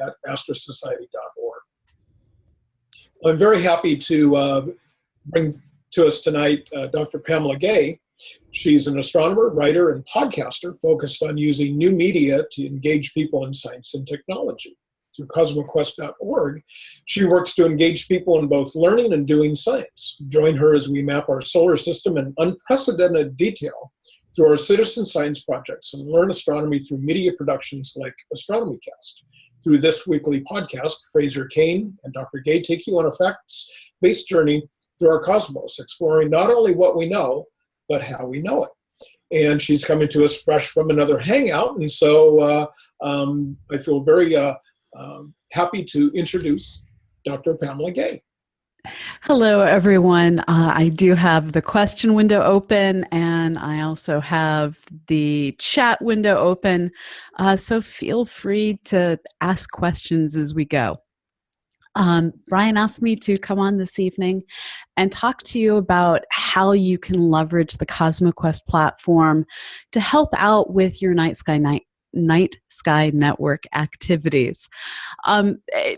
at astrosociety.org. I'm very happy to uh, bring to us tonight uh, Dr. Pamela Gay. She's an astronomer, writer, and podcaster focused on using new media to engage people in science and technology. Through cosmoquest.org, she works to engage people in both learning and doing science. Join her as we map our solar system in unprecedented detail through our citizen science projects and learn astronomy through media productions like AstronomyCast. Through this weekly podcast, Fraser Cain and Dr. Gay take you on a facts-based journey through our cosmos, exploring not only what we know, but how we know it. And she's coming to us fresh from another hangout, and so uh, um, I feel very uh, um, happy to introduce Dr. Pamela Gay. Hello, everyone. Uh, I do have the question window open and I also have the chat window open. Uh, so feel free to ask questions as we go. Um, Brian asked me to come on this evening and talk to you about how you can leverage the CosmoQuest platform to help out with your night sky night night sky network activities. Um, eh,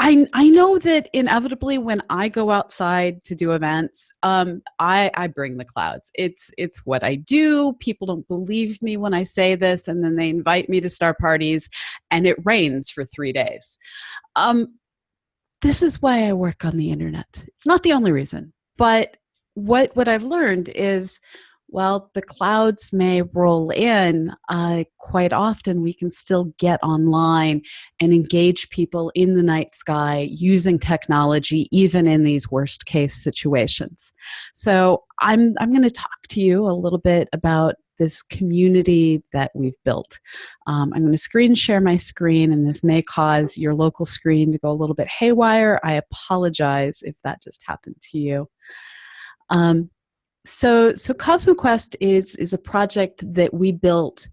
I, I know that inevitably when I go outside to do events, um, I, I bring the clouds. It's it's what I do. People don't believe me when I say this, and then they invite me to star parties, and it rains for three days. Um, this is why I work on the internet. It's not the only reason, but what what I've learned is well, the clouds may roll in. Uh, quite often, we can still get online and engage people in the night sky using technology, even in these worst case situations. So, I'm, I'm going to talk to you a little bit about this community that we've built. Um, I'm going to screen share my screen, and this may cause your local screen to go a little bit haywire. I apologize if that just happened to you. Um, so, so CosmoQuest is is a project that we built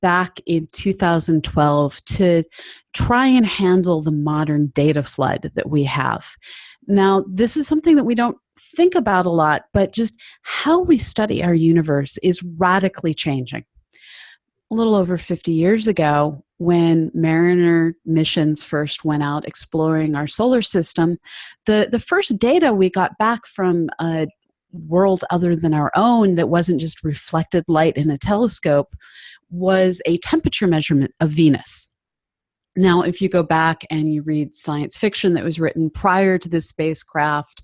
back in 2012 to try and handle the modern data flood that we have. Now, this is something that we don't think about a lot, but just how we study our universe is radically changing. A little over 50 years ago, when Mariner missions first went out exploring our solar system, the, the first data we got back from a world other than our own that wasn't just reflected light in a telescope was a temperature measurement of Venus. Now, if you go back and you read science fiction that was written prior to this spacecraft,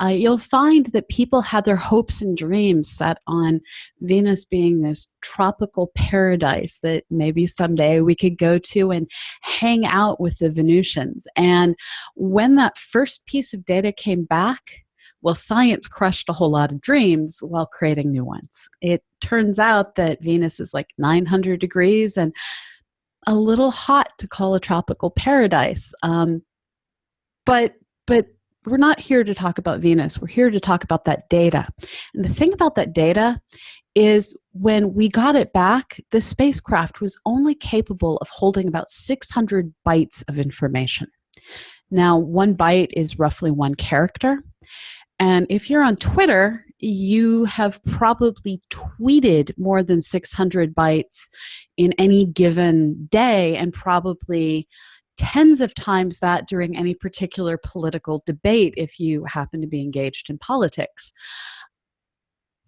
uh, you'll find that people had their hopes and dreams set on Venus being this tropical paradise that maybe someday we could go to and hang out with the Venusians. And when that first piece of data came back, well, science crushed a whole lot of dreams while creating new ones. It turns out that Venus is like 900 degrees and a little hot to call a tropical paradise. Um, but but we're not here to talk about Venus. We're here to talk about that data. And the thing about that data is when we got it back, the spacecraft was only capable of holding about 600 bytes of information. Now, one byte is roughly one character. And if you're on Twitter, you have probably tweeted more than 600 bytes in any given day and probably tens of times that during any particular political debate if you happen to be engaged in politics.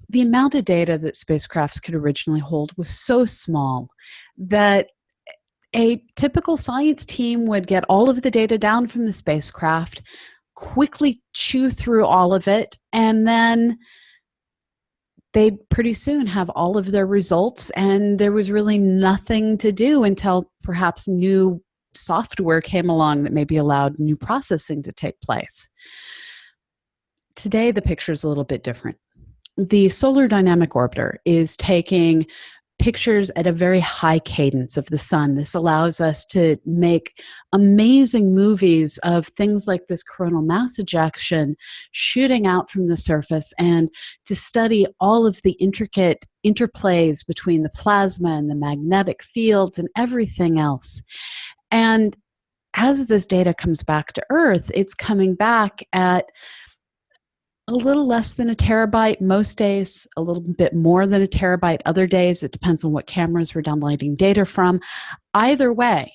The amount of data that spacecrafts could originally hold was so small that a typical science team would get all of the data down from the spacecraft, quickly chew through all of it and then they'd pretty soon have all of their results and there was really nothing to do until perhaps new software came along that maybe allowed new processing to take place. Today the picture is a little bit different. The Solar Dynamic Orbiter is taking pictures at a very high cadence of the sun. This allows us to make amazing movies of things like this coronal mass ejection shooting out from the surface and to study all of the intricate interplays between the plasma and the magnetic fields and everything else. And as this data comes back to Earth, it's coming back at a little less than a terabyte most days, a little bit more than a terabyte other days. It depends on what cameras we're downloading data from. Either way,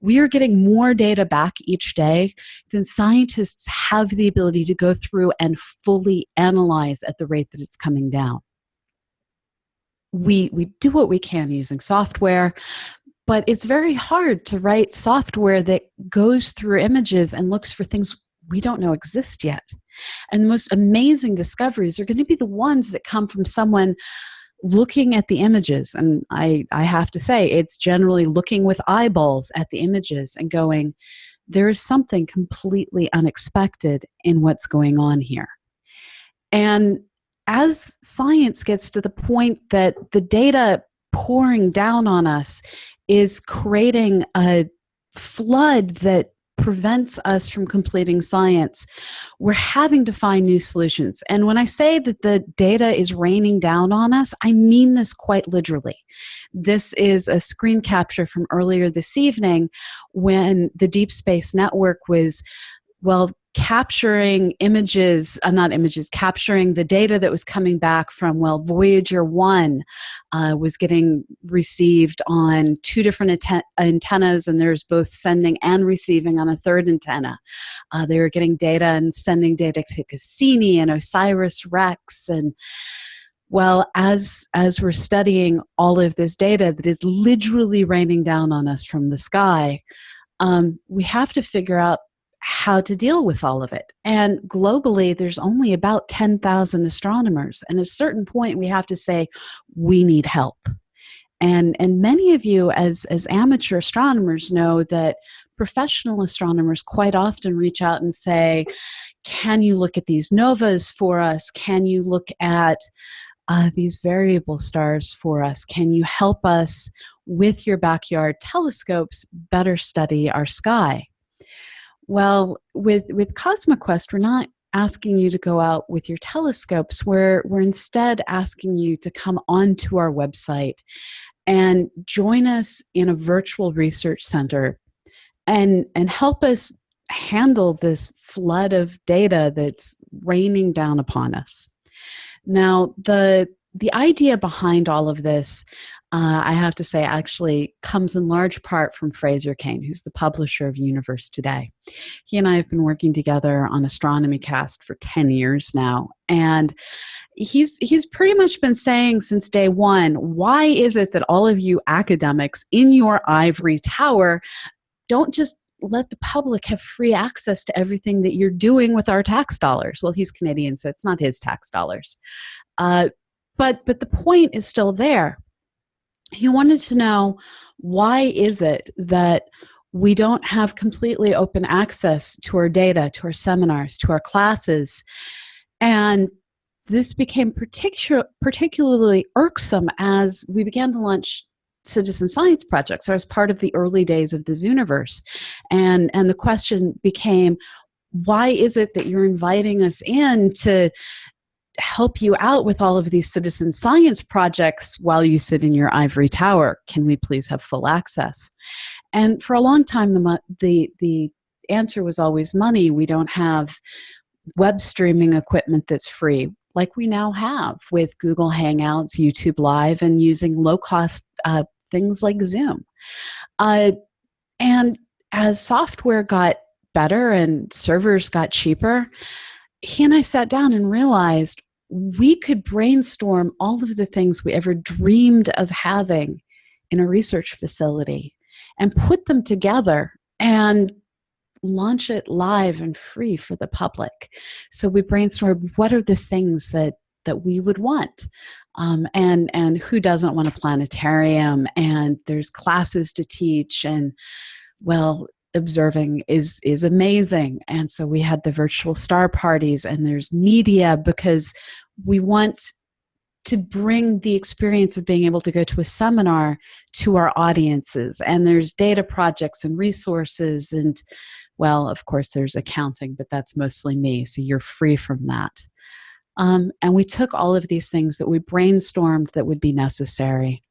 we are getting more data back each day than scientists have the ability to go through and fully analyze at the rate that it's coming down. We, we do what we can using software, but it's very hard to write software that goes through images and looks for things we don't know exist yet. And the most amazing discoveries are going to be the ones that come from someone looking at the images. And I, I have to say, it's generally looking with eyeballs at the images and going, there is something completely unexpected in what's going on here. And as science gets to the point that the data pouring down on us is creating a flood that prevents us from completing science, we're having to find new solutions. And when I say that the data is raining down on us, I mean this quite literally. This is a screen capture from earlier this evening when the Deep Space Network was, well, capturing images, uh, not images, capturing the data that was coming back from, well, Voyager 1 uh, was getting received on two different antennas, and there's both sending and receiving on a third antenna. Uh, they were getting data and sending data to Cassini and OSIRIS REx and well as as we're studying all of this data that is literally raining down on us from the sky um, we have to figure out how to deal with all of it. And globally, there's only about 10,000 astronomers. And at a certain point, we have to say, we need help. And, and many of you, as, as amateur astronomers, know that professional astronomers quite often reach out and say, Can you look at these novas for us? Can you look at uh, these variable stars for us? Can you help us with your backyard telescopes better study our sky? Well, with with CosmoQuest, we're not asking you to go out with your telescopes. We're we're instead asking you to come onto our website and join us in a virtual research center and and help us handle this flood of data that's raining down upon us. Now, the the idea behind all of this uh, I have to say, actually comes in large part from Fraser Cain, who's the publisher of Universe Today. He and I have been working together on Astronomy Cast for 10 years now. And he's he's pretty much been saying since day one why is it that all of you academics in your ivory tower don't just let the public have free access to everything that you're doing with our tax dollars well he's canadian so it's not his tax dollars uh, but but the point is still there he wanted to know why is it that we don't have completely open access to our data, to our seminars, to our classes. And this became particular, particularly irksome as we began to launch citizen science projects. I was part of the early days of the Zooniverse. And, and the question became, why is it that you're inviting us in to help you out with all of these citizen science projects while you sit in your ivory tower. Can we please have full access? And for a long time, the, the, the answer was always money. We don't have web streaming equipment that's free like we now have with Google Hangouts, YouTube Live, and using low cost uh, things like Zoom. Uh, and as software got better and servers got cheaper, he and I sat down and realized we could brainstorm all of the things we ever dreamed of having in a research facility and put them together and launch it live and free for the public. So we brainstormed what are the things that that we would want. Um, and and who doesn't want a planetarium and there's classes to teach and well observing is is amazing. And so we had the virtual star parties and there's media because we want to bring the experience of being able to go to a seminar to our audiences. And there's data projects and resources and well of course there's accounting but that's mostly me so you're free from that. Um, and we took all of these things that we brainstormed that would be necessary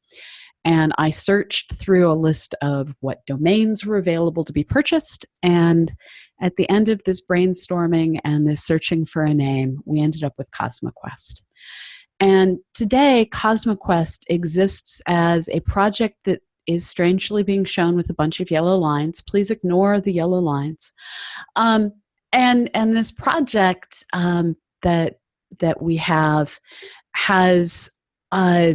and I searched through a list of what domains were available to be purchased. And at the end of this brainstorming and this searching for a name, we ended up with CosmoQuest. And today, CosmoQuest exists as a project that is strangely being shown with a bunch of yellow lines. Please ignore the yellow lines. Um, and and this project um, that that we have has uh,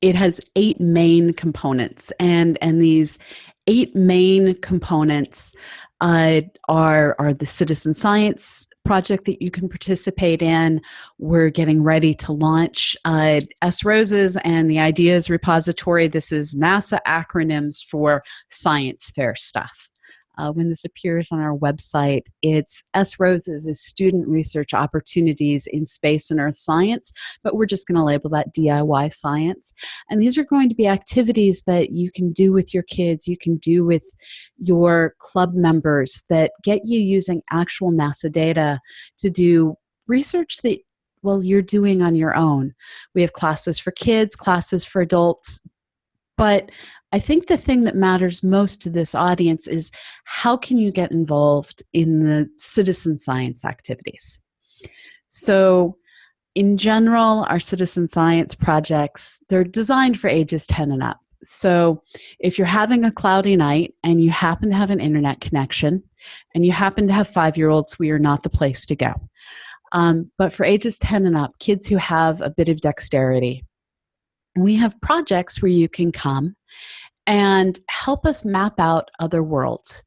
it has eight main components and and these eight main components uh, are are the citizen science project that you can participate in. We're getting ready to launch uh, S Roses and the Ideas Repository. This is NASA acronyms for science fair stuff uh, when this appears on our website. It's S Roses is student research opportunities in space and earth science, but we're just going to label that DIY science. And these are going to be activities that you can do with your kids, you can do with your club members that get you using actual NASA data to do research that well you're doing on your own. We have classes for kids, classes for adults, but I think the thing that matters most to this audience is how can you get involved in the citizen science activities? So, in general, our citizen science projects, they're designed for ages 10 and up. So, if you're having a cloudy night and you happen to have an internet connection and you happen to have five year olds, we are not the place to go. Um, but for ages 10 and up, kids who have a bit of dexterity, we have projects where you can come and help us map out other worlds.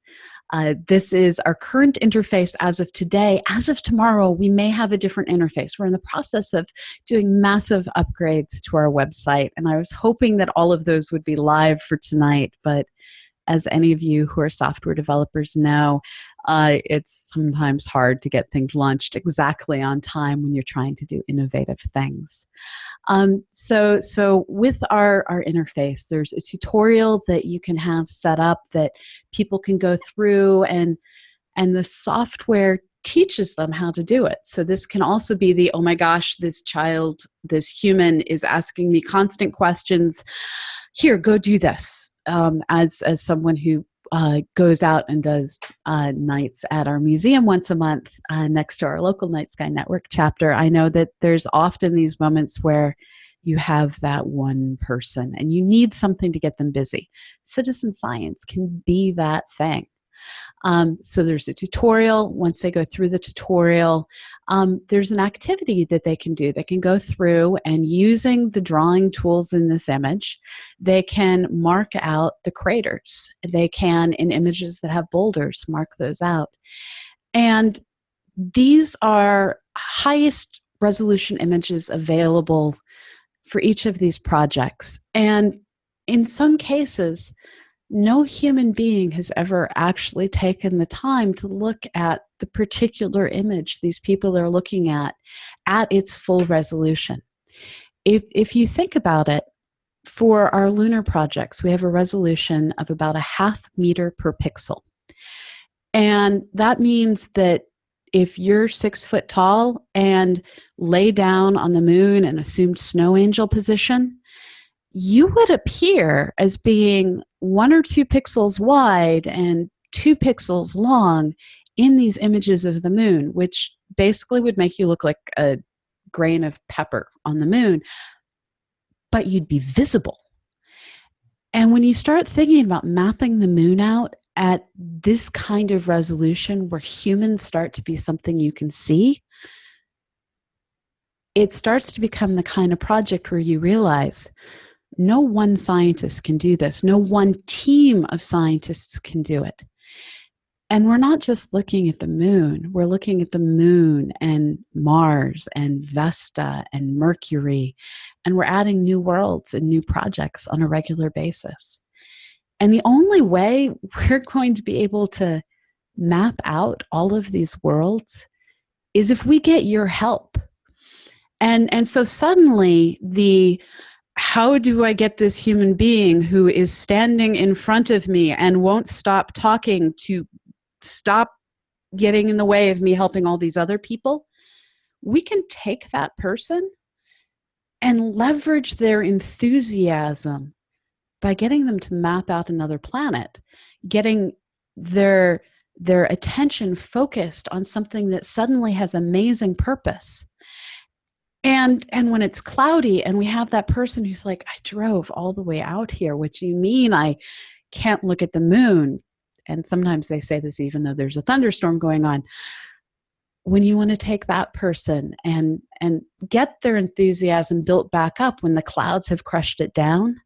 Uh, this is our current interface as of today. As of tomorrow, we may have a different interface. We're in the process of doing massive upgrades to our website, and I was hoping that all of those would be live for tonight, but as any of you who are software developers know, uh, it's sometimes hard to get things launched exactly on time when you're trying to do innovative things. Um, so, so with our, our interface, there's a tutorial that you can have set up that people can go through and and the software teaches them how to do it. So this can also be the, oh my gosh, this child, this human is asking me constant questions. Here, go do this. Um, as, as someone who uh, goes out and does uh, nights at our museum once a month uh, next to our local Night Sky Network chapter, I know that there's often these moments where you have that one person and you need something to get them busy. Citizen science can be that thing. Um, so there's a tutorial. Once they go through the tutorial, um, there's an activity that they can do. They can go through and using the drawing tools in this image, they can mark out the craters. They can, in images that have boulders, mark those out. And these are highest resolution images available for each of these projects. And in some cases, no human being has ever actually taken the time to look at the particular image these people are looking at at its full resolution. If, if you think about it, for our lunar projects, we have a resolution of about a half meter per pixel. And that means that if you're six foot tall and lay down on the moon in assumed snow angel position, you would appear as being one or two pixels wide and two pixels long in these images of the moon, which basically would make you look like a grain of pepper on the moon, but you'd be visible. And when you start thinking about mapping the moon out at this kind of resolution where humans start to be something you can see, it starts to become the kind of project where you realize no one scientist can do this. No one team of scientists can do it. And we're not just looking at the moon, we're looking at the moon and Mars and Vesta and Mercury, and we're adding new worlds and new projects on a regular basis. And the only way we're going to be able to map out all of these worlds is if we get your help. And, and so suddenly the how do I get this human being who is standing in front of me and won't stop talking to stop getting in the way of me helping all these other people? We can take that person and leverage their enthusiasm by getting them to map out another planet, getting their their attention focused on something that suddenly has amazing purpose and and when it's cloudy and we have that person who's like i drove all the way out here. What you mean? I can't look at the moon. And sometimes they say this even though there's a thunderstorm going on. When you want to take that person and and get their enthusiasm built back up when the clouds have crushed it down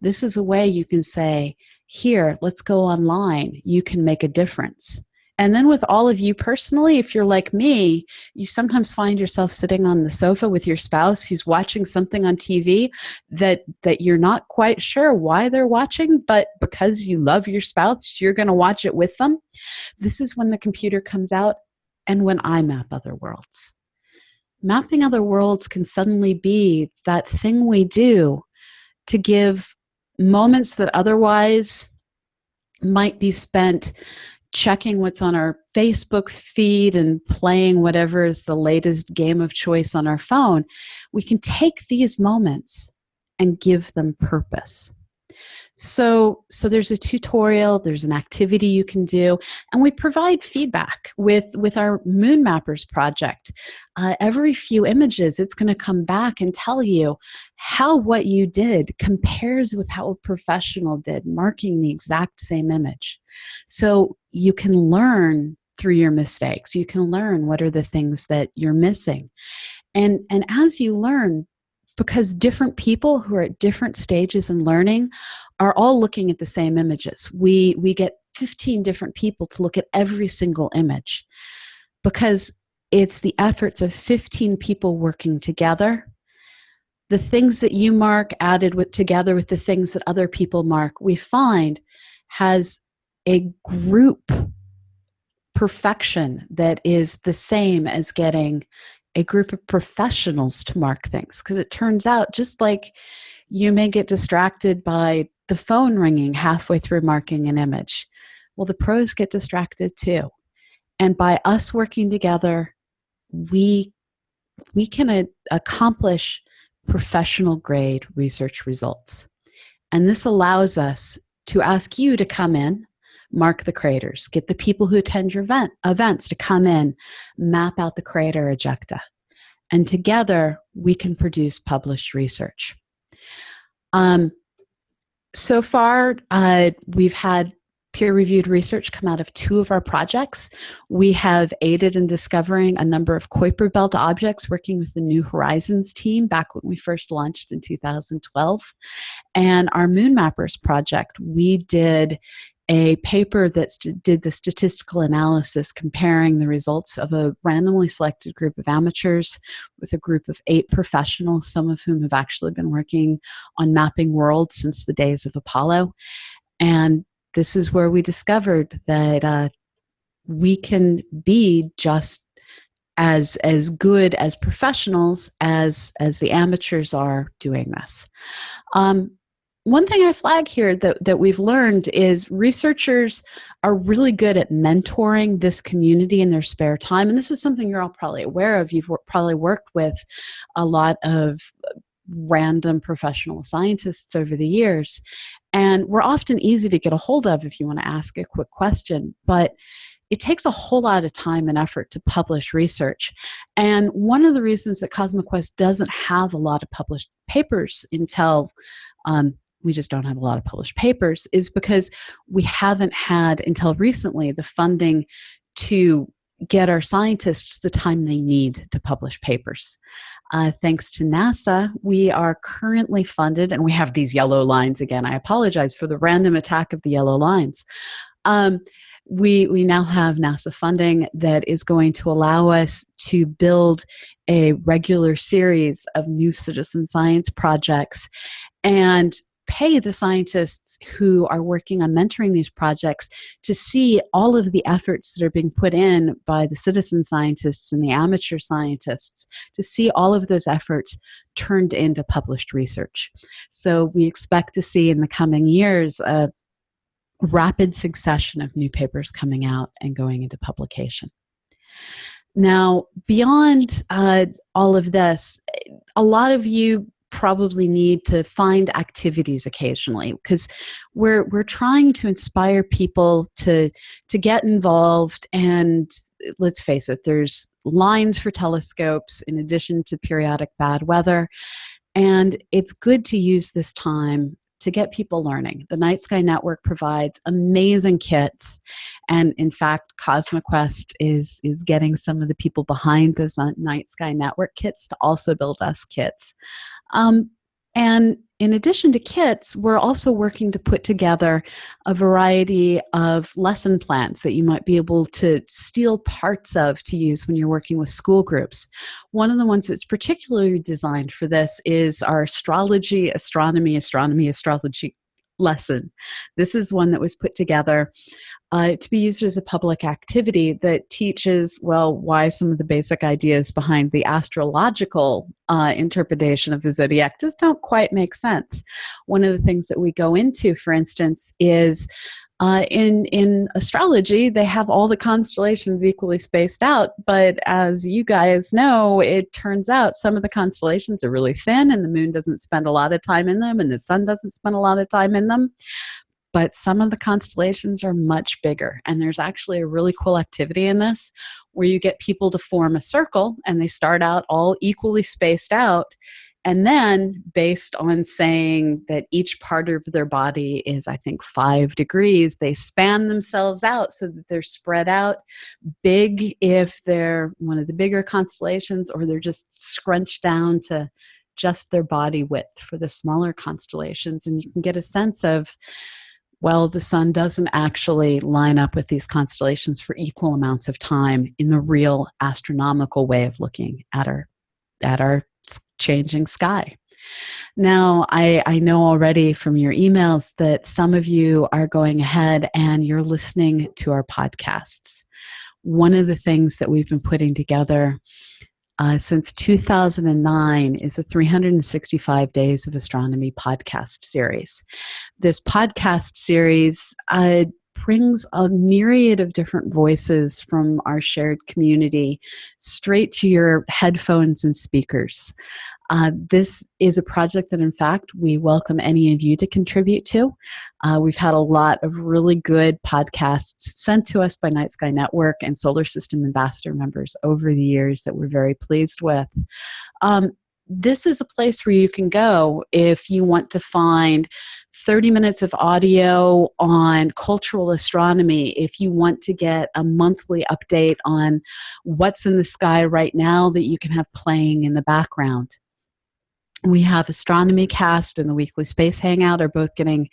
this is a way you can say here let's go online. You can make a difference and then with all of you personally, if you're like me, you sometimes find yourself sitting on the sofa with your spouse who's watching something on TV that that you're not quite sure why they're watching, but because you love your spouse, you're going to watch it with them. This is when the computer comes out and when I map other worlds. Mapping other worlds can suddenly be that thing we do to give moments that otherwise might be spent checking what's on our Facebook feed and playing whatever is the latest game of choice on our phone, we can take these moments and give them purpose. So, so there's a tutorial, there's an activity you can do, and we provide feedback with, with our Moon Mappers project. Uh, every few images, it's going to come back and tell you how what you did compares with how a professional did, marking the exact same image. So you can learn through your mistakes. You can learn what are the things that you're missing. And, and as you learn, because different people who are at different stages in learning are all looking at the same images. We, we get 15 different people to look at every single image because it's the efforts of 15 people working together. The things that you mark added with together with the things that other people mark, we find has a group perfection that is the same as getting a group of professionals to mark things because it turns out just like you may get distracted by the phone ringing halfway through marking an image. Well, the pros get distracted too. And by us working together, we, we can a- accomplish professional grade research results. And this allows us to ask you to come in, mark the craters, get the people who attend your event, events to come in, map out the crater ejecta. And together we can produce published research. Um, so far, uh, we've had peer-reviewed research come out of two of our projects. We have aided in discovering a number of Kuiper Belt objects working with the New Horizons team back when we first launched in 2012. And our Moon Mappers project, we did a paper that did the statistical analysis comparing the results of a randomly selected group of amateurs with a group of eight professionals, some of whom have actually been working on mapping worlds since the days of Apollo. And this is where we discovered that uh, we can be just as as good as professionals as as the amateurs are doing this. Um, one thing I flag here that, that we've learned is researchers are really good at mentoring this community in their spare time. And this is something you're all probably aware of. You've probably worked with a lot of random professional scientists over the years. And we're often easy to get a hold of if you want to ask a quick question. But it takes a whole lot of time and effort to publish research. And one of the reasons that CosmoQuest doesn't have a lot of published papers until um, we just don't have a lot of published papers is because we haven't had until recently the funding to get our scientists the time they need to publish papers. Uh, thanks to NASA, we are currently funded, and we have these yellow lines again. I apologize for the random attack of the yellow lines. Um, we, we now have NASA funding that is going to allow us to build a regular series of new citizen science projects and pay the scientists who are working on mentoring these projects to see all of the efforts that are being put in by the citizen scientists and the amateur scientists, to see all of those efforts turned into published research. So we expect to see in the coming years a rapid succession of new papers coming out and going into publication. Now, beyond uh, all of this, a lot of you probably need to find activities occasionally because we're we're trying to inspire people to to get involved and let's face it, there's lines for telescopes in addition to periodic bad weather. And it's good to use this time to get people learning. The Night Sky Network provides amazing kits, and in fact, CosmoQuest is is getting some of the people behind those Night Sky Network kits to also build us kits. Um, and in addition to kits, we're also working to put together a variety of lesson plans that you might be able to steal parts of to use when you're working with school groups. One of the ones that's particularly designed for this is our astrology, astronomy, astronomy, astrology lesson. This is one that was put together uh, to be used as a public activity that teaches, well, why some of the basic ideas behind the astrological uh, interpretation of the zodiac just don't quite make sense. One of the things that we go into, for instance, is uh, in in astrology, they have all the constellations equally spaced out, but as you guys know, it turns out some of the constellations are really thin, and the moon doesn't spend a lot of time in them, and the sun doesn't spend a lot of time in them but some of the constellations are much bigger. And there's actually a really cool activity in this where you get people to form a circle and they start out all equally spaced out. And then, based on saying that each part of their body is, I think, five degrees, they span themselves out so that they're spread out big if they're one of the bigger constellations, or they're just scrunched down to just their body width for the smaller constellations. And you can get a sense of well, the sun doesn't actually line up with these constellations for equal amounts of time in the real astronomical way of looking at our at our changing sky. Now, I, I know already from your emails that some of you are going ahead and you're listening to our podcasts. One of the things that we've been putting together uh, since 2009 is the 365 Days of Astronomy podcast series. This podcast series uh, brings a myriad of different voices from our shared community straight to your headphones and speakers. Uh, this is a project that, in fact, we welcome any of you to contribute to. Uh, we've had a lot of really good podcasts sent to us by Night Sky Network and Solar System Ambassador members over the years that we're very pleased with. Um, this is a place where you can go if you want to find 30 minutes of audio on cultural astronomy, if you want to get a monthly update on what's in the sky right now that you can have playing in the background we have astronomy cast and the weekly space hangout are both getting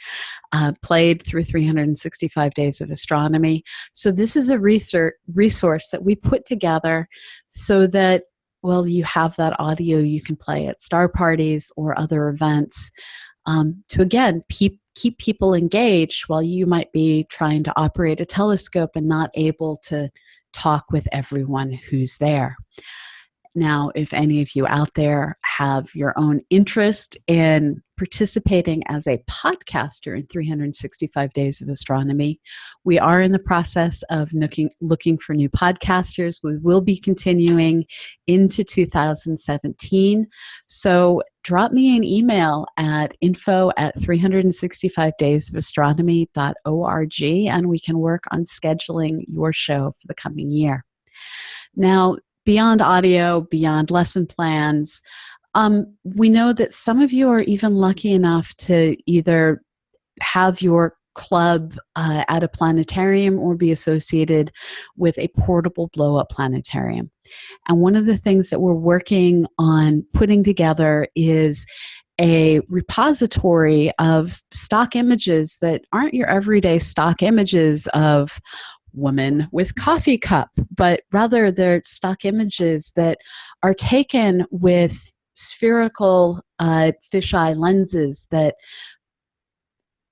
uh, played through 365 days of astronomy. So this is a research resource that we put together so that well you have that audio you can play at star parties or other events um, to again keep keep people engaged while you might be trying to operate a telescope and not able to talk with everyone who's there now, if any of you out there have your own interest in participating as a podcaster in 365 Days of Astronomy, we are in the process of looking, looking for new podcasters. We will be continuing into 2017. So drop me an email at info at 365daysofastronomy.org and we can work on scheduling your show for the coming year. Now, beyond audio, beyond lesson plans. Um, we know that some of you are even lucky enough to either have your club uh, at a planetarium or be associated with a portable blow up planetarium. And one of the things that we're working on putting together is a repository of stock images that aren't your everyday stock images of woman with coffee cup, but rather they're stock images that are taken with spherical uh, fisheye lenses that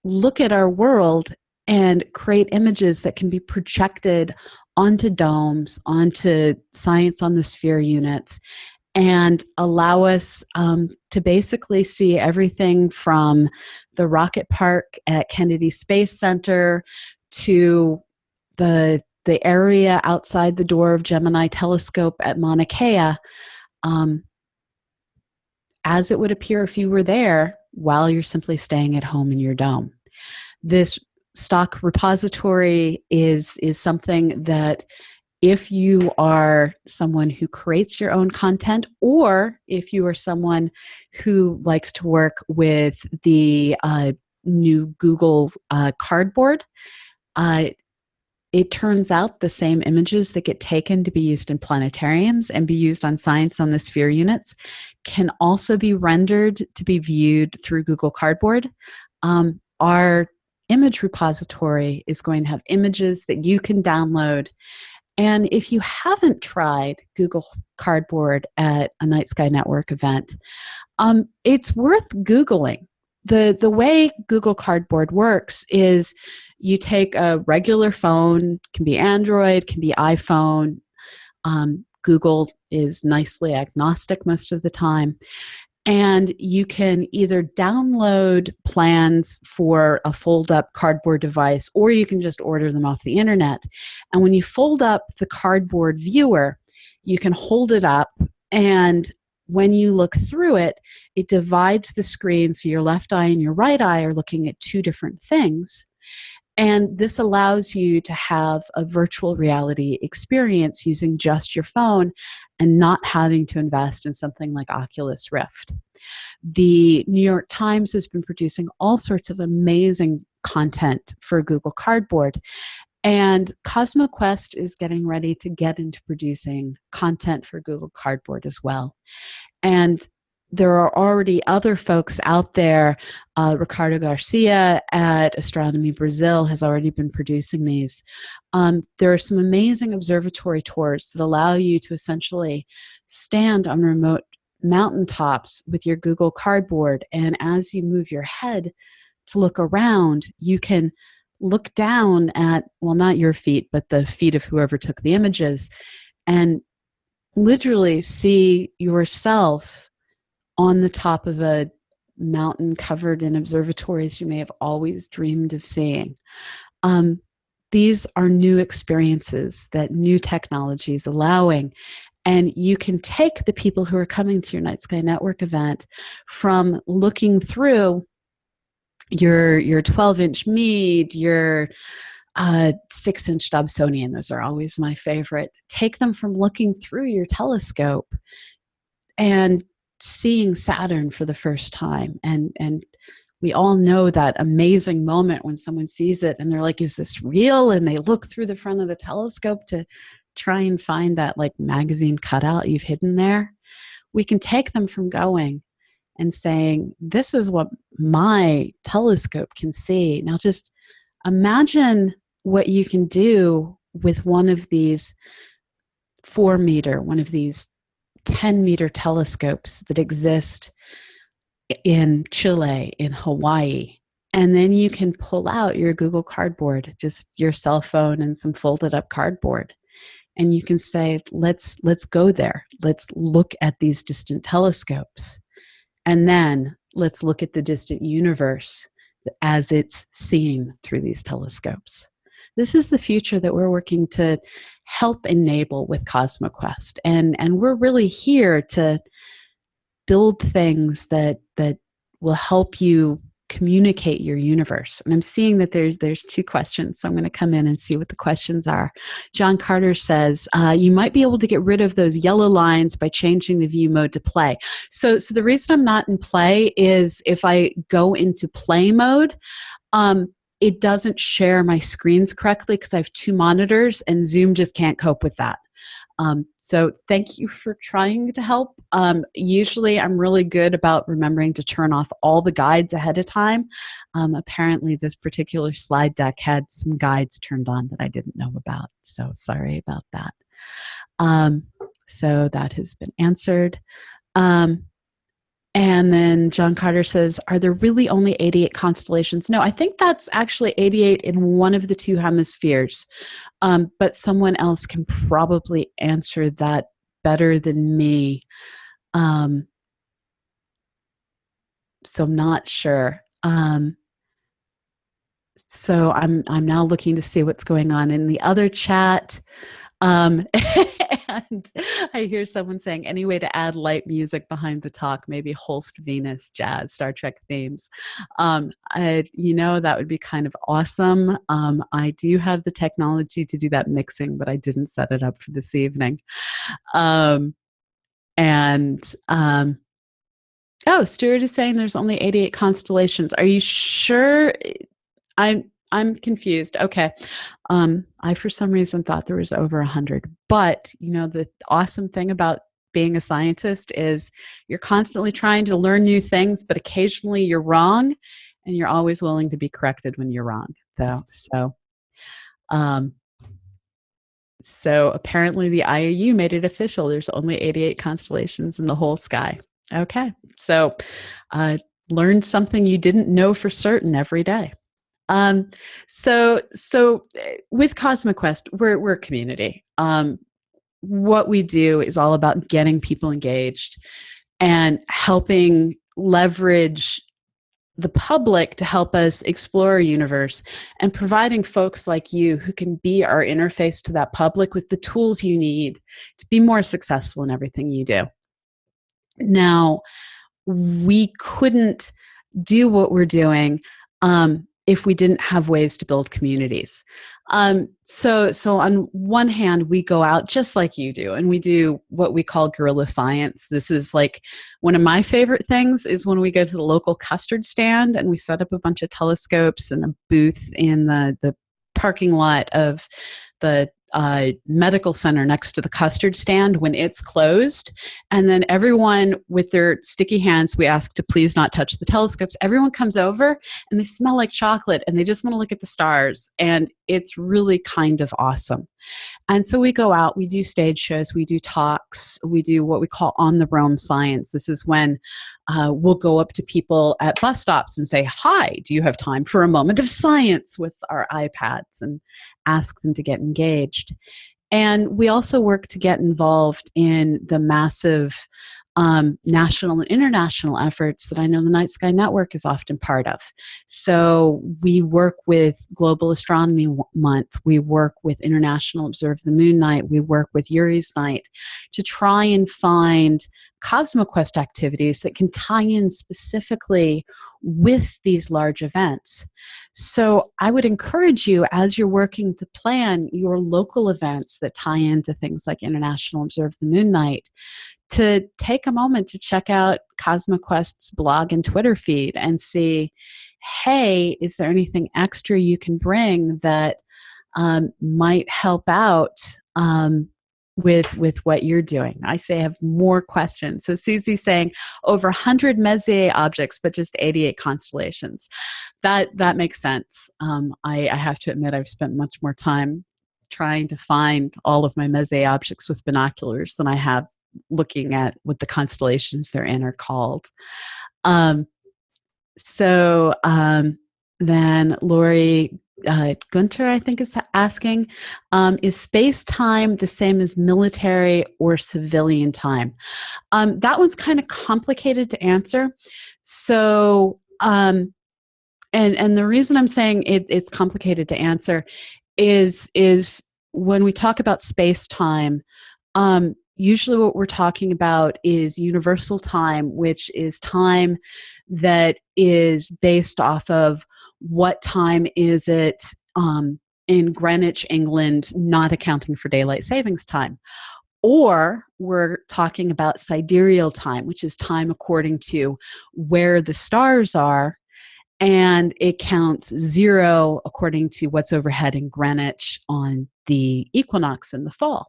look at our world and create images that can be projected onto domes, onto science on the sphere units, and allow us um, to basically see everything from the rocket park at Kennedy Space Center to the the area outside the door of Gemini Telescope at Mauna Kea, um, as it would appear if you were there while you're simply staying at home in your dome. This stock repository is is something that if you are someone who creates your own content, or if you are someone who likes to work with the uh, new Google uh, Cardboard, uh, it turns out the same images that get taken to be used in planetariums and be used on science on the sphere units can also be rendered to be viewed through Google Cardboard. Um, our image repository is going to have images that you can download. And if you haven't tried Google Cardboard at a Night Sky Network event, um, it's worth Googling. The, the way Google Cardboard works is you take a regular phone, can be Android, can be iPhone. Um, Google is nicely agnostic most of the time. And you can either download plans for a fold up cardboard device or you can just order them off the internet. And when you fold up the cardboard viewer, you can hold it up and when you look through it, it divides the screen so your left eye and your right eye are looking at two different things. And this allows you to have a virtual reality experience using just your phone and not having to invest in something like Oculus Rift. The New York Times has been producing all sorts of amazing content for Google Cardboard. And CosmoQuest is getting ready to get into producing content for Google Cardboard as well. And there are already other folks out there. Uh, Ricardo Garcia at Astronomy Brazil has already been producing these. Um, there are some amazing observatory tours that allow you to essentially stand on remote mountaintops with your Google Cardboard, and as you move your head to look around, you can look down at, well, not your feet, but the feet of whoever took the images, and literally see yourself on the top of a mountain covered in observatories you may have always dreamed of seeing. Um, these are new experiences that new technology is allowing. And you can take the people who are coming to your Night Sky Network event from looking through your your 12 inch Meade, your uh, six inch Dobsonian, those are always my favorite. Take them from looking through your telescope and seeing Saturn for the first time. And and we all know that amazing moment when someone sees it and they're like is this real? And they look through the front of the telescope to try and find that like magazine cutout you've hidden there. We can take them from going and saying this is what my telescope can see. Now just imagine what you can do with one of these four meter one of these 10 meter telescopes that exist in Chile, in Hawaii. And then you can pull out your Google Cardboard, just your cell phone and some folded up cardboard. And you can say, let's, let's go there. Let's look at these distant telescopes. And then let's look at the distant universe as it's seen through these telescopes. This is the future that we're working to help enable with CosmoQuest. And, and we're really here to build things that, that will help you communicate your universe. And i'm seeing that there's there's two questions so i'm going to come in and see what the questions are. John carter says uh, you might be able to get rid of those yellow lines by changing the view mode to play. So so the reason i'm not in play is if i go into play mode um, it doesn't share my screens correctly because I have two monitors and Zoom just can't cope with that. Um, so thank you for trying to help. Um, usually I'm really good about remembering to turn off all the guides ahead of time. Um, apparently this particular slide deck had some guides turned on that I didn't know about. So sorry about that. Um, so that has been answered. And then John Carter says, Are there really only 88 constellations? No, I think that's actually 88 in one of the two hemispheres. Um, but someone else can probably answer that better than me. Um, so I'm not sure. Um, so I'm I'm now looking to see what's going on in the other chat. Um, and I hear someone saying, any way to add light music behind the talk, maybe Holst Venus jazz, Star Trek themes. Um, I, you know, that would be kind of awesome. Um, I do have the technology to do that mixing, but I didn't set it up for this evening. Um, and um, oh, Stuart is saying there's only 88 constellations. Are you sure? I'm I'm confused. Okay. Um, I, for some reason, thought there was over 100. But, you know, the awesome thing about being a scientist is you're constantly trying to learn new things, but occasionally you're wrong, and you're always willing to be corrected when you're wrong. Though, so, um, so apparently the IAU made it official. There's only 88 constellations in the whole sky. Okay, so uh, learn something you didn't know for certain every day. Um, so, so eh, with CosmoQuest, we're we're a community. Um, what we do is all about getting people engaged and helping leverage the public to help us explore our universe and providing folks like you who can be our interface to that public with the tools you need to be more successful in everything you do. Now, we couldn't do what we're doing um, if we didn't have ways to build communities. Um, so, so on one hand, we go out just like you do, and we do what we call guerrilla science. This is like one of my favorite things is when we go to the local custard stand and we set up a bunch of telescopes and a booth in the the parking lot of the uh, medical center next to the custard stand when it's closed. And then everyone with their sticky hands, we ask to please not touch the telescopes. Everyone comes over and they smell like chocolate and they just want to look at the stars. And it's really kind of awesome. And so we go out, we do stage shows, we do talks, we do what we call on the roam science. This is when uh, we'll go up to people at bus stops and say, Hi, do you have time for a moment of science with our iPads and ask them to get engaged? And we also work to get involved in the massive um, national and international efforts that I know the Night Sky Network is often part of. So we work with Global Astronomy Month, we work with International Observe the Moon Night, we work with Yuri's Night to try and find CosmoQuest activities that can tie in specifically with these large events. So I would encourage you as you're working to plan your local events that tie into things like International Observe the Moon Night to take a moment to check out CosmoQuest's blog and Twitter feed and see, hey, is there anything extra you can bring that um, might help out um, with with what you're doing. I say I have more questions. So Susie's saying over 100 Messier objects, but just 88 constellations. That that makes sense. Um, I, I have to admit I've spent much more time trying to find all of my Messier objects with binoculars than I have looking at what the constellations they're in are called. Um, so um, then Lori uh, Gunter, I think, is asking um, Is space time the same as military or civilian time? Um, that one's kind of complicated to answer. So, um, and, and the reason I'm saying it, it's complicated to answer is, is when we talk about space time, um, usually what we're talking about is universal time, which is time that is based off of what time is it um, in Greenwich, England, not accounting for daylight savings time. Or we're talking about sidereal time, which is time according to where the stars are, and it counts zero according to what's overhead in Greenwich on the equinox in the fall.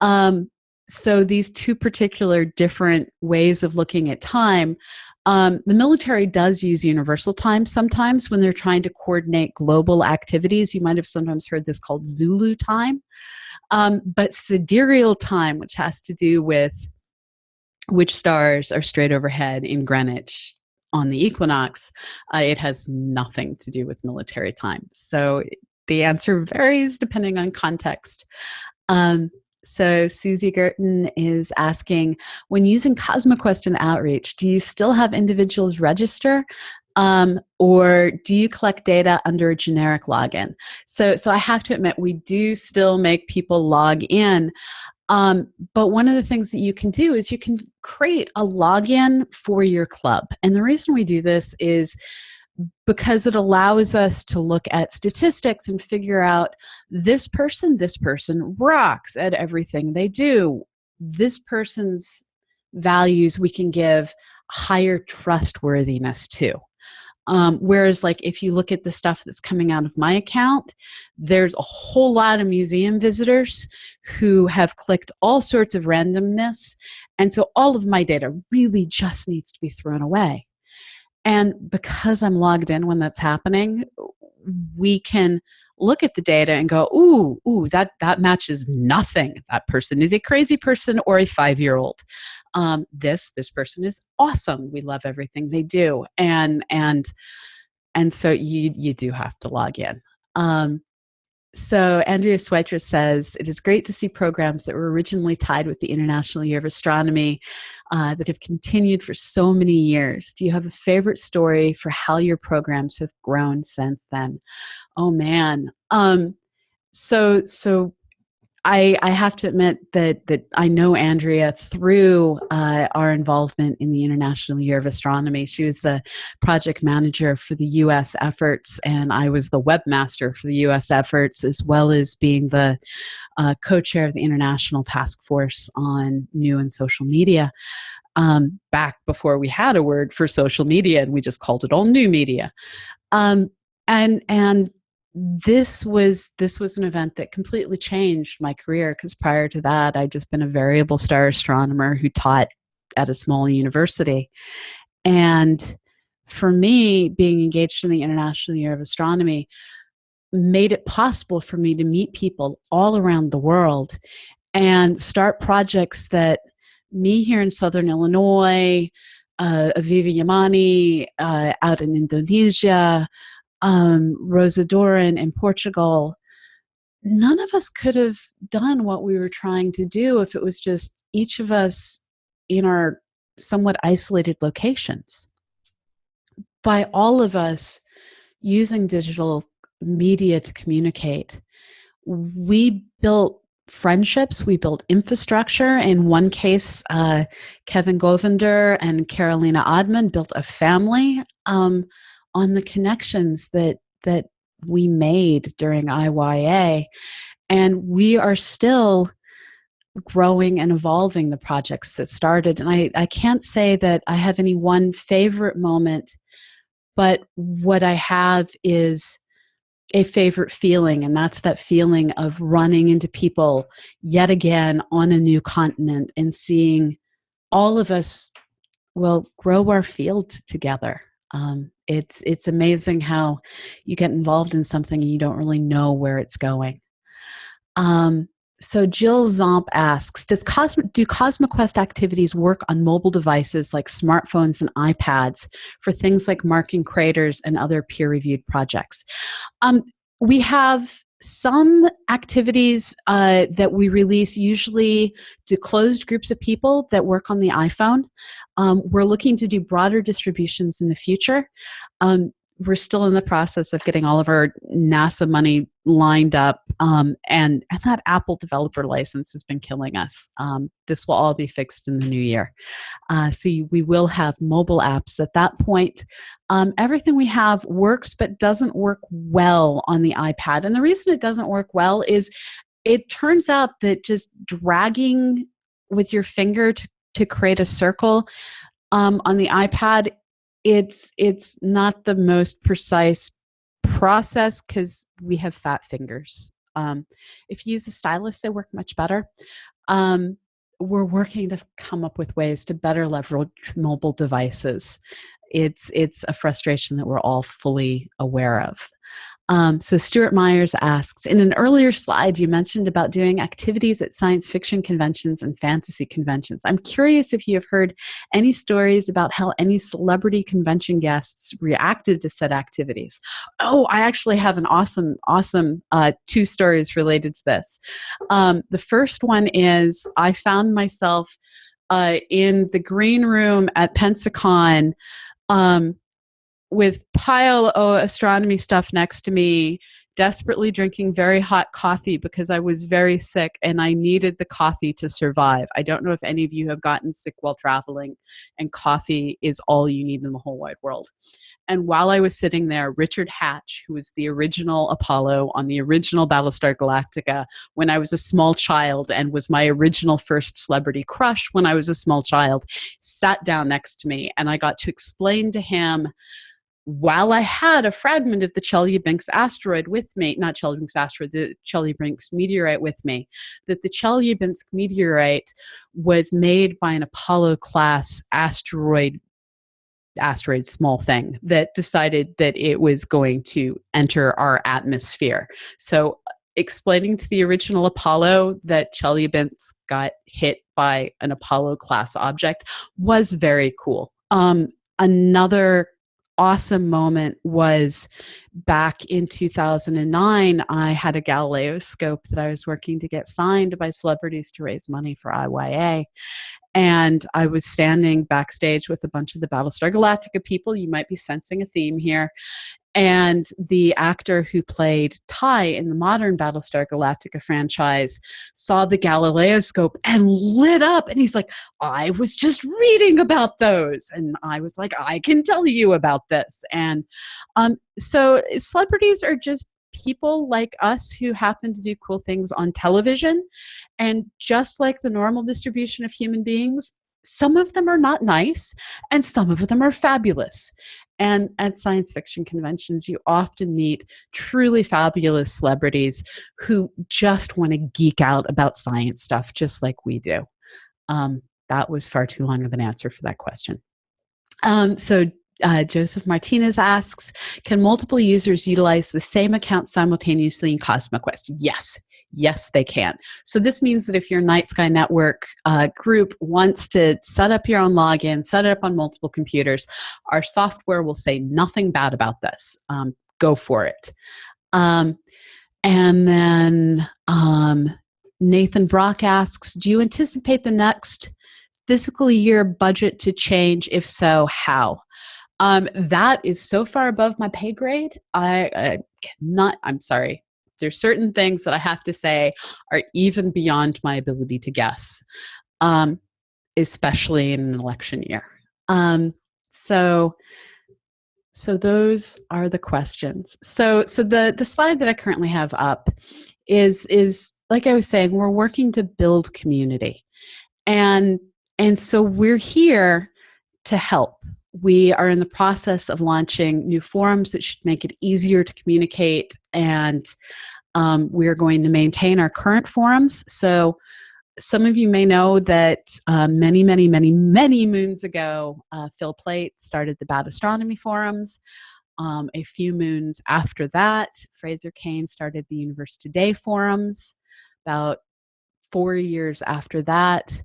Um, so these two particular different ways of looking at time um, the military does use universal time sometimes when they're trying to coordinate global activities. You might have sometimes heard this called Zulu time. Um, but sidereal time, which has to do with which stars are straight overhead in Greenwich on the equinox, uh, it has nothing to do with military time. So the answer varies depending on context. Um, so Susie Gerton is asking, when using CosmoQuest and Outreach, do you still have individuals register? Um, or do you collect data under a generic login? So, so I have to admit, we do still make people log in. Um, but one of the things that you can do is you can create a login for your club. And the reason we do this is because it allows us to look at statistics and figure out this person, this person rocks at everything they do. This person's values we can give higher trustworthiness to. Um, whereas, like, if you look at the stuff that's coming out of my account, there's a whole lot of museum visitors who have clicked all sorts of randomness. And so all of my data really just needs to be thrown away. And because I'm logged in when that's happening, we can look at the data and go, ooh, ooh, that, that matches nothing. That person is a crazy person or a five year old. Um, this this person is awesome. We love everything they do, and and and so you you do have to log in. Um, so Andrea Schweitzer says, it is great to see programs that were originally tied with the International Year of Astronomy uh, that have continued for so many years. Do you have a favorite story for how your programs have grown since then? Oh man. Um, so, so I, I have to admit that that I know Andrea through uh, our involvement in the International Year of Astronomy. She was the project manager for the U.S. efforts, and I was the webmaster for the U.S. efforts, as well as being the uh, co-chair of the International Task Force on New and Social Media. Um, back before we had a word for social media, and we just called it all new media. Um, and and this was this was an event that completely changed my career because prior to that i'd just been a variable star astronomer who taught at a small university. And for me being engaged in the international year of astronomy made it possible for me to meet people all around the world and start projects that me here in southern illinois uh, avivah yamani uh, out in indonesia um, Rosa Doran in Portugal, none of us could have done what we were trying to do if it was just each of us in our somewhat isolated locations. By all of us using digital media to communicate, we built friendships, we built infrastructure. In one case, uh, Kevin Govender and Carolina Odman built a family. Um, on the connections that that we made during IYA and we are still growing and evolving the projects that started. And I, I can't say that I have any one favorite moment but what I have is a favorite feeling and that's that feeling of running into people yet again on a new continent and seeing all of us will grow our field together. Um, it's it's amazing how you get involved in something and you don't really know where it's going. Um, so Jill Zomp asks, Does Cosmo, do CosmoQuest activities work on mobile devices like smartphones and iPads for things like marking craters and other peer-reviewed projects? Um, we have some activities uh, that we release usually to closed groups of people that work on the iPhone. Um, we're looking to do broader distributions in the future. Um, we're still in the process of getting all of our NASA money lined up, um, and, and that Apple developer license has been killing us. Um, this will all be fixed in the new year. Uh, so we will have mobile apps at that point. Um, everything we have works, but doesn't work well on the iPad. And the reason it doesn't work well is it turns out that just dragging with your finger to, to create a circle um, on the iPad it's it's not the most precise process because we have fat fingers. Um, if you use a stylus, they work much better. Um, we're working to come up with ways to better leverage mobile devices. It's it's a frustration that we're all fully aware of. Um, so Stuart Myers asks, in an earlier slide, you mentioned about doing activities at science fiction conventions and fantasy conventions. I'm curious if you have heard any stories about how any celebrity convention guests reacted to said activities. Oh, I actually have an awesome, awesome uh, two stories related to this. Um, the first one is I found myself uh, in the green room at Pensacon um, with pile of astronomy stuff next to me desperately drinking very hot coffee because I was very sick and I needed the coffee to survive. I don't know if any of you have gotten sick while traveling, and coffee is all you need in the whole wide world. And while I was sitting there, Richard Hatch, who was the original Apollo on the original Battlestar Galactica when I was a small child and was my original first celebrity crush when I was a small child, sat down next to me and I got to explain to him while I had a fragment of the Chelyabinsk asteroid with me, not Chelyabinsk asteroid, the Chelyabinsk meteorite with me, that the Chelyabinsk meteorite was made by an Apollo class asteroid asteroid small thing that decided that it was going to enter our atmosphere. So explaining to the original Apollo that Chelyabinsk got hit by an Apollo class object was very cool. Um, another awesome moment was back in 2009 i had a galileo scope that i was working to get signed by celebrities to raise money for iya and I was standing backstage with a bunch of the Battlestar Galactica people. You might be sensing a theme here. And the actor who played Tigh in the modern Battlestar Galactica franchise saw the Galileo scope and lit up. And he's like, I was just reading about those. And I was like, I can tell you about this. And um, so celebrities are just people like us who happen to do cool things on television. And just like the normal distribution of human beings, some of them are not nice and some of them are fabulous. And at science fiction conventions, you often meet truly fabulous celebrities who just want to geek out about science stuff, just like we do. Um, that was far too long of an answer for that question. Um, so uh, Joseph Martinez asks, can multiple users utilize the same account simultaneously in CosmoQuest? Yes, yes, they can. So this means that if your Night Sky Network uh, group wants to set up your own login, set it up on multiple computers, our software will say nothing bad about this. Um, go for it. Um, and then um, Nathan Brock asks, do you anticipate the next fiscal year budget to change? If so, how? Um, that is so far above my pay grade. I, I cannot, I'm sorry. There's certain things that I have to say are even beyond my ability to guess, um, especially in an election year. Um, so, so those are the questions. So, so the the slide that I currently have up is is like I was saying, we're working to build community, and and so we're here to help we are in the process of launching new forums that should make it easier to communicate and um, we're going to maintain our current forums so some of you may know that uh, many many many many moons ago uh, phil plait started the bad astronomy forums. Um, a few moons after that fraser cain started the universe today forums. About four years after that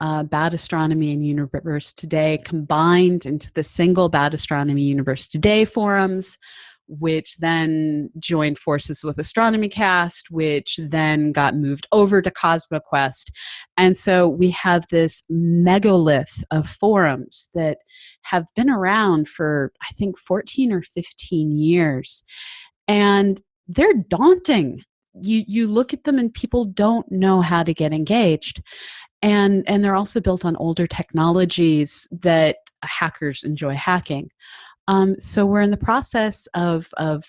uh, Bad Astronomy and Universe Today combined into the single Bad Astronomy Universe Today forums, which then joined forces with Astronomy Cast, which then got moved over to CosmoQuest. And so we have this megalith of forums that have been around for, I think, 14 or 15 years. And they're daunting. You, you look at them and people don't know how to get engaged and and they're also built on older technologies that hackers enjoy hacking. Um, so we're in the process of of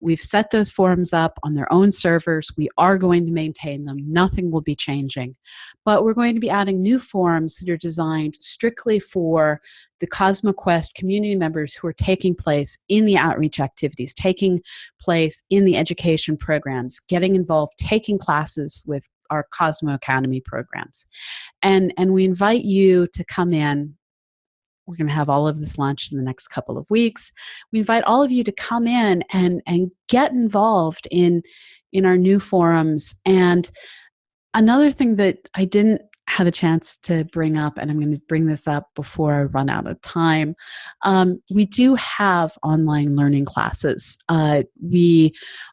we've set those forums up on their own servers. We are going to maintain them. Nothing will be changing. But we're going to be adding new forums that are designed strictly for the cosmoquest community members who are taking place in the outreach activities taking place in the education programs getting involved taking classes with our Cosmo Academy programs. And, and we invite you to come in. We're going to have all of this launched in the next couple of weeks. We invite all of you to come in and, and get involved in, in our new forums. And another thing that I didn't have a chance to bring up, and I'm going to bring this up before I run out of time. Um, we do have online learning classes. Uh, we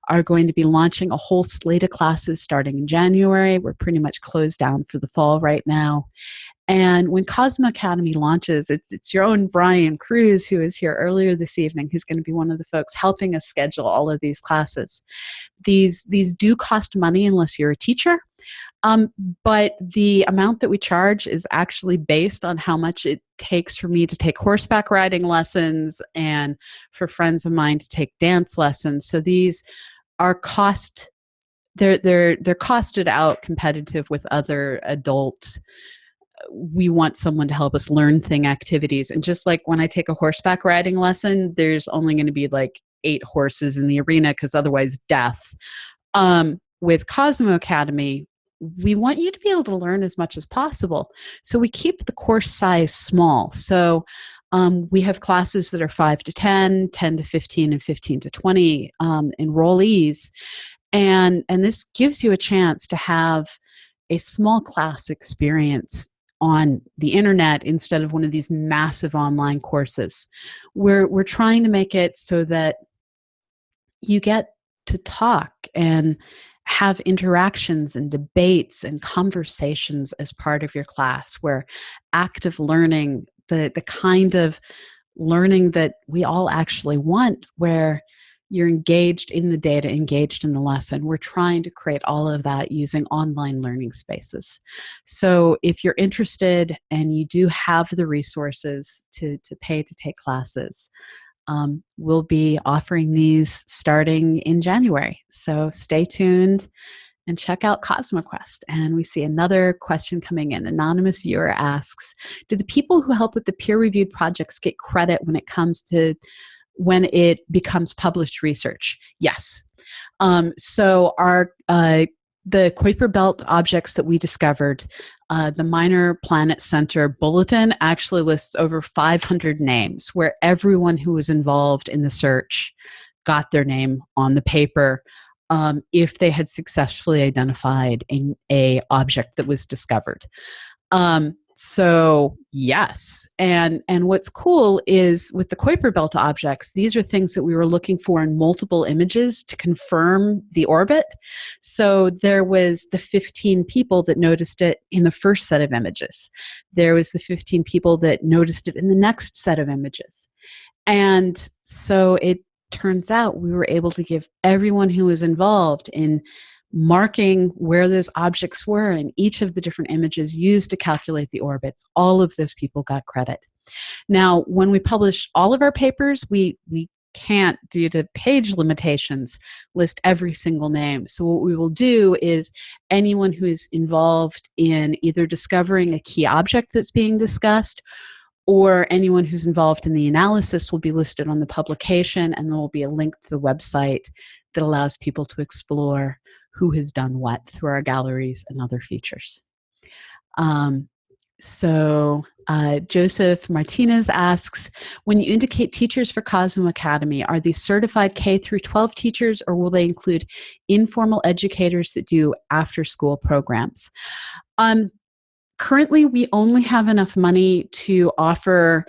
are going to be launching a whole slate of classes starting in January. We're pretty much closed down for the fall right now. And when Cosmo Academy launches, it's, it's your own Brian Kruse, who is here earlier this evening, who's going to be one of the folks helping us schedule all of these classes. These, these do cost money unless you're a teacher. Um, but the amount that we charge is actually based on how much it takes for me to take horseback riding lessons and for friends of mine to take dance lessons. So these are cost they're they're they're costed out competitive with other adult we want someone to help us learn thing activities and just like when i take a horseback riding lesson there's only going to be like eight horses in the arena because otherwise death um, with cosmo academy we want you to be able to learn as much as possible. So we keep the course size small. So um, we have classes that are 5 to 10 10 to 15 and 15 to 20 um, enrollees. And and this gives you a chance to have a small class experience on the internet instead of one of these massive online courses. We're, we're trying to make it so that you get to talk and have interactions and debates and conversations as part of your class where active learning, the, the kind of learning that we all actually want, where you're engaged in the data, engaged in the lesson. We're trying to create all of that using online learning spaces. So if you're interested and you do have the resources to, to pay to take classes, um, we'll be offering these starting in January. So stay tuned and check out CosmoQuest. And we see another question coming in. Anonymous viewer asks, do the people who help with the peer-reviewed projects get credit when it comes to when it becomes published research? Yes. Um, so our uh, the Kuiper Belt objects that we discovered, uh, the Minor Planet Center bulletin actually lists over 500 names where everyone who was involved in the search got their name on the paper um, if they had successfully identified a, a object that was discovered. Um, so yes, and and what's cool is with the Kuiper Belt objects, these are things that we were looking for in multiple images to confirm the orbit. So there was the 15 people that noticed it in the first set of images. There was the 15 people that noticed it in the next set of images. And so it turns out we were able to give everyone who was involved in marking where those objects were in each of the different images used to calculate the orbits. All of those people got credit. Now, when we publish all of our papers, we, we can't, due to page limitations, list every single name. So what we will do is anyone who is involved in either discovering a key object that's being discussed or anyone who's involved in the analysis will be listed on the publication and there will be a link to the website that allows people to explore who has done what through our galleries and other features. Um, so uh, Joseph Martinez asks, when you indicate teachers for Cosmo Academy, are these certified K through 12 teachers or will they include informal educators that do after school programs? Um, currently, we only have enough money to offer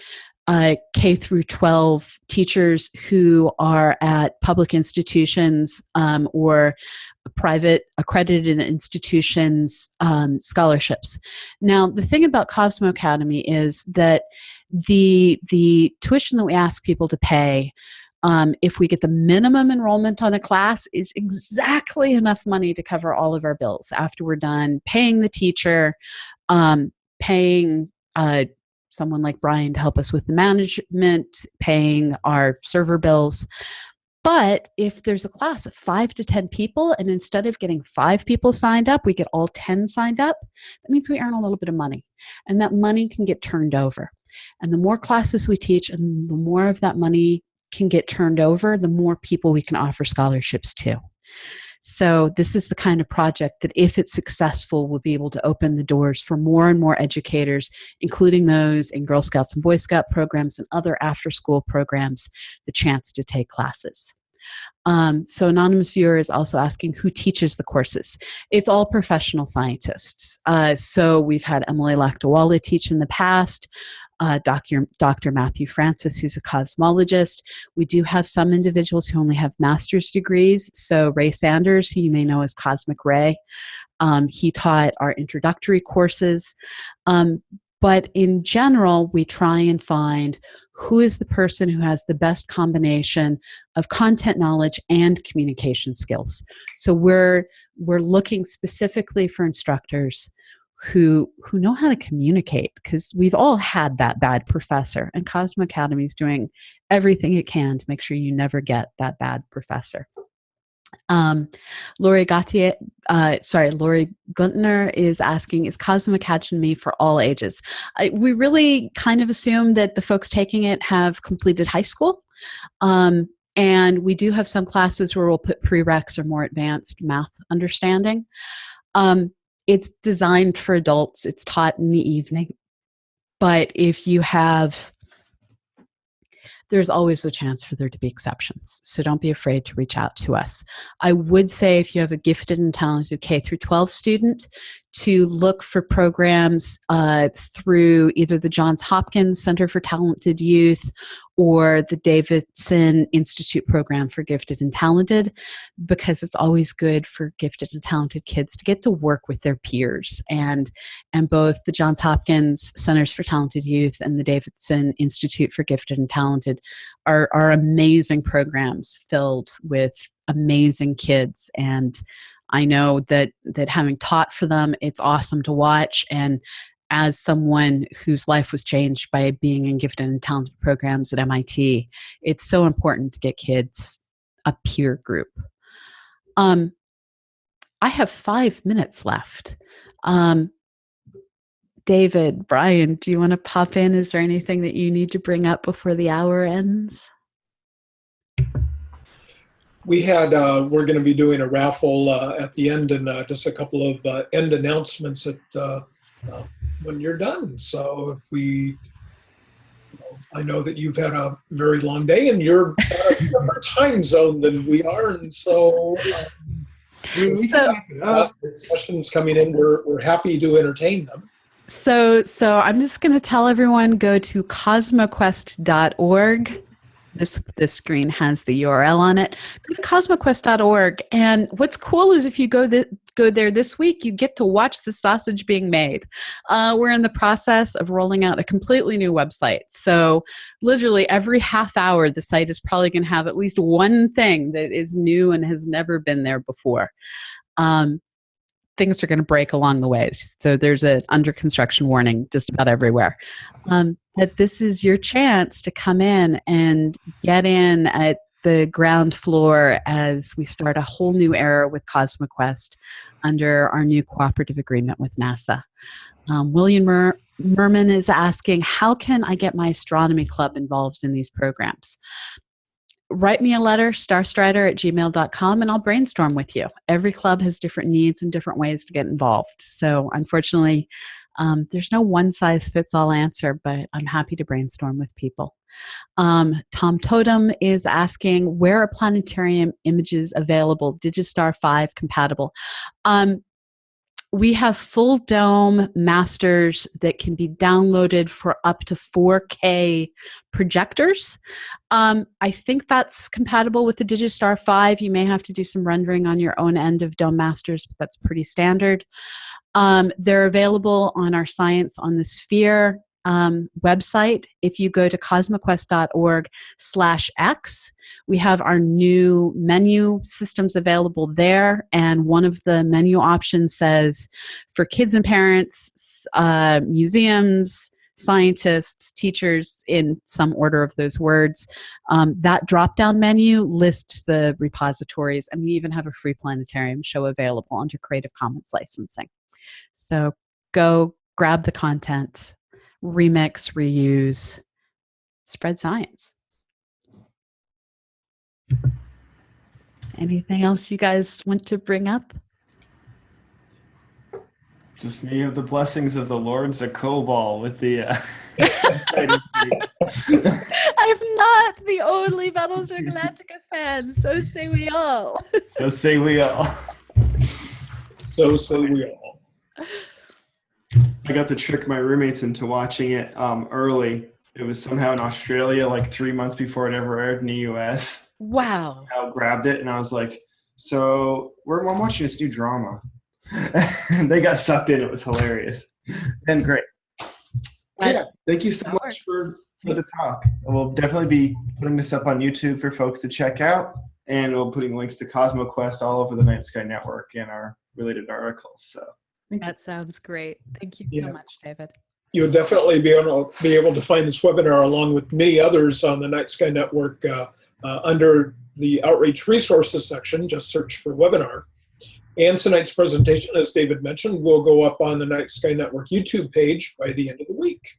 uh, K through 12 teachers who are at public institutions um, or private accredited institutions um, scholarships. Now, the thing about Cosmo Academy is that the the tuition that we ask people to pay um, if we get the minimum enrollment on a class is exactly enough money to cover all of our bills after we're done paying the teacher um, paying uh, someone like Brian to help us with the management, paying our server bills. But if there's a class of five to 10 people, and instead of getting five people signed up, we get all 10 signed up, that means we earn a little bit of money. And that money can get turned over. And the more classes we teach and the more of that money can get turned over, the more people we can offer scholarships to. So this is the kind of project that if it's successful will be able to open the doors for more and more educators, including those in Girl Scouts and Boy Scout programs and other after school programs, the chance to take classes. Um, so anonymous viewer is also asking who teaches the courses. It's all professional scientists. Uh, so we've had Emily Lakdawalla teach in the past uh, Dr. Dr. Matthew Francis, who's a cosmologist. We do have some individuals who only have master's degrees. So Ray Sanders, who you may know as Cosmic Ray, um, he taught our introductory courses. Um, But in general, we try and find who is the person who has the best combination of content knowledge and communication skills. So we're we're looking specifically for instructors who who know how to communicate because we've all had that bad professor and Cosmo Academy is doing everything it can to make sure you never get that bad professor. Um, Lori Gautier, uh, sorry, Lori Guntner is asking, is Cosmo Academy for all ages? I, we really kind of assume that the folks taking it have completed high school. Um, and we do have some classes where we'll put prereqs or more advanced math understanding. Um, it's designed for adults. It's taught in the evening. But if you have there's always a chance for there to be exceptions. So don't be afraid to reach out to us. I would say if you have a gifted and talented K through 12 student, to look for programs uh, through either the Johns Hopkins Center for Talented Youth or the Davidson Institute program for gifted and talented because it's always good for gifted and talented kids to get to work with their peers. And and both the Johns Hopkins Centers for Talented Youth and the Davidson Institute for Gifted and Talented are, are amazing programs filled with amazing kids. And I know that that having taught for them, it's awesome to watch. And as someone whose life was changed by being in gifted and talented programs at MIT, it's so important to get kids a peer group. Um, I have five minutes left. Um, David, Brian, do you want to pop in? Is there anything that you need to bring up before the hour ends? We had uh, we're going to be doing a raffle uh, at the end and uh, just a couple of uh, end announcements at uh, uh, when you're done. So if we you know, i know that you've had a very long day and you're a different time zone than we are and so, um, we, so questions coming in we're, we're happy to entertain them. So so i'm just going to tell everyone go to cosmoquest.org this this screen has the URL on it. Go to cosmoquest.org, and what's cool is if you go the, go there this week, you get to watch the sausage being made. Uh, we're in the process of rolling out a completely new website, so literally every half hour, the site is probably going to have at least one thing that is new and has never been there before. Um, things are going to break along the ways. So there's an under construction warning just about everywhere. Um, but this is your chance to come in and get in at the ground floor as we start a whole new era with CosmoQuest under our new cooperative agreement with NASA. Um, William Mer Merman is asking, how can I get my astronomy club involved in these programs? write me a letter, starstryder at gmail.com, and I'll brainstorm with you. Every club has different needs and different ways to get involved. So, unfortunately, um, there's no one size fits all answer, but I'm happy to brainstorm with people. Um, Tom Totem is asking, where are planetarium images available? Digistar 5 compatible? Um, we have full dome masters that can be downloaded for up to 4K projectors. Um, I think that's compatible with the Digistar 5. You may have to do some rendering on your own end of dome masters, but that's pretty standard. Um, they're available on our Science on the Sphere um, website, if you go to cosmoquest.org slash X, we have our new menu systems available there. And one of the menu options says for kids and parents, uh, museums, scientists, teachers, in some order of those words. Um, that drop down menu lists the repositories, and we even have a free planetarium show available under Creative Commons licensing. So go grab the content remix, reuse, spread science. Anything else you guys want to bring up? Just may you have the blessings of the Lords of Kobol with the. Uh, I'm not the only Battlestar Galactica fan. So say we all. so say we all. So say we all. I got to trick my roommates into watching it um, early. It was somehow in Australia, like three months before it ever aired in the U.S. Wow! I grabbed it and I was like, "So we're I'm watching this new drama," and they got sucked in. It was hilarious and great. But- yeah, thank you so much works. for, for the talk. We'll definitely be putting this up on YouTube for folks to check out, and we'll be putting links to CosmoQuest all over the Night Sky Network and our related articles. So thank you. That sounds great. Thank you Yeah. so much, David. You'll definitely be able to be able to find this webinar along with many others on the Night Sky Network uh, uh, under the Outreach Resources section. Just search for webinar. And tonight's presentation, as David mentioned, will go up on the Night Sky Network YouTube page by the end of the week.